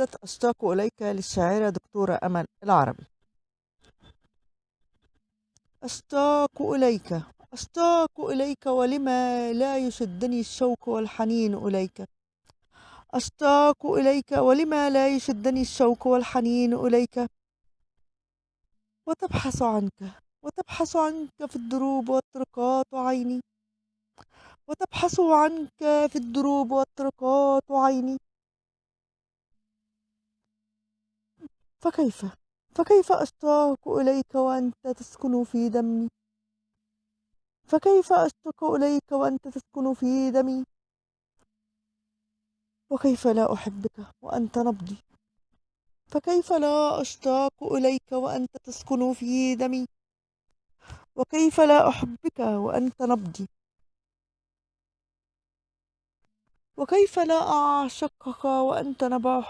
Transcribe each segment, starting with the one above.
قصيدة أشتاق إليك للشاعرة دكتورة أمل العربي. أشتاق إليك أشتاق إليك ولما لا يشدني الشوق والحنين إليك. أشتاق إليك ولما لا يشدني الشوق والحنين إليك. وتبحث عنك وتبحث عنك في الدروب والطرقات عيني. وتبحث عنك في الدروب والطرقات عيني. فكيف؟ فكيف أشتاق إليك وأنت تسكن في دمي؟ فكيف أشتاق إليك وأنت تسكن في دمي؟ وكيف لا أحبك وأنت نبضي؟ فكيف لا أشتاق إليك وأنت تسكن في دمي؟ وكيف لا أحبك وأنت نبضي؟ وكيف لا أعشقك وأنت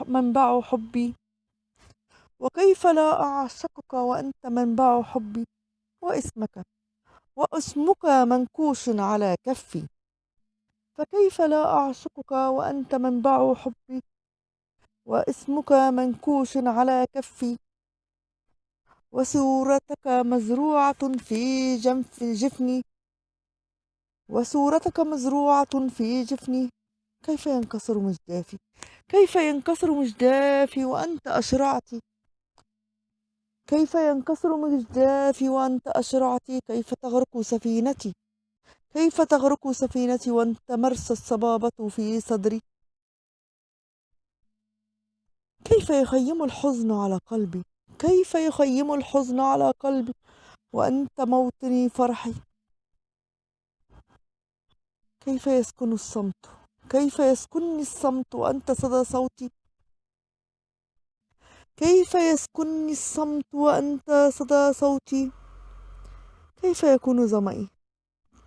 منبع حبي؟ وكيف لا أعشقك وأنت منبع حبي واسمك واسمك منكوش على كفي فكيف لا أعشقك وأنت منبع حبي واسمك منكوش على كفي وصورتك مزروعة في جنف جفني وصورتك مزروعة في جفني كيف ينكسر مجدافي؟ كيف ينكسر مجدافي وأنت أشرعتي؟ كيف ينكسر مجدافي وأنت أشرعتي؟ كيف تغرق سفينتي؟ كيف تغرق سفينتي وأنت مرسى الصبابة في صدري؟ كيف يخيم الحزن على قلبي؟ كيف يخيم الحزن على قلبي وأنت موطني فرحي؟ كيف يسكن الصمت؟ كيف يسكنني الصمت وأنت صدى صوتي؟ كيف يسكنني الصمت وأنت صدى صوتي؟ كيف يكون ظمئي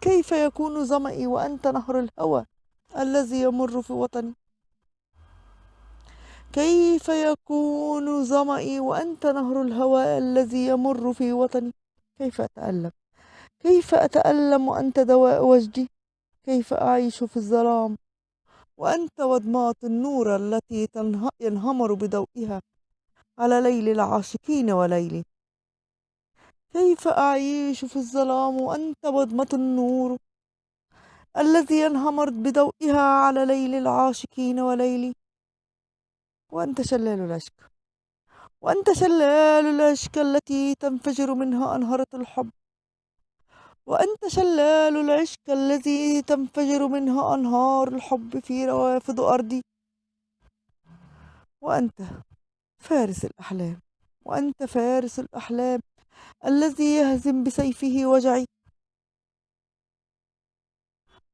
كيف يكون ظمئي وأنت نهر الهوى الذي يمر في وطني؟ كيف يكون ظمئي وأنت نهر الهوى الذي يمر في وطني؟ كيف أتألم؟ كيف أتألم وأنت دواء وجدي؟ كيف أعيش في الظلام وأنت وضمات النور التي ينهمر بضوئها على ليل العاشقين وليلي كيف أعيش في الظلام وأنت وضمة النور؟ الذي ينهمر بضوئها على ليل العاشقين وليلي. وأنت شلال العشق. وأنت شلال العشق التي تنفجر منها أنهرة الحب. وأنت شلال العشق الذي تنفجر منها أنهار الحب في روافد أرضي. وأنت فارس الأحلام وأنت فارس الأحلام الذي يهزم بسيفه وجعي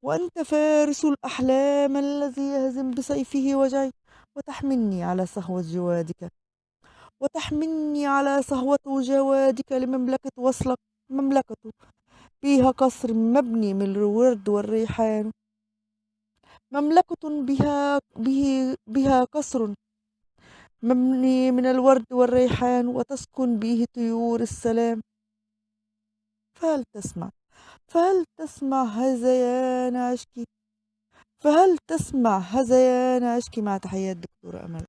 وأنت فارس الأحلام الذي يهزم بسيفه وجعي وتحملني على صهوة جوادك وتحملني على صهوة جوادك لمملكة وصلك مملكة فيها قصر مبني من الورد والريحان. مملكة بها به بها قصر مبني من الورد والريحان وتسكن به طيور السلام. فهل تسمع؟ فهل تسمع هذيان عشقي؟ فهل تسمع هذيان عشقي؟ مع تحيات دكتورة أمل.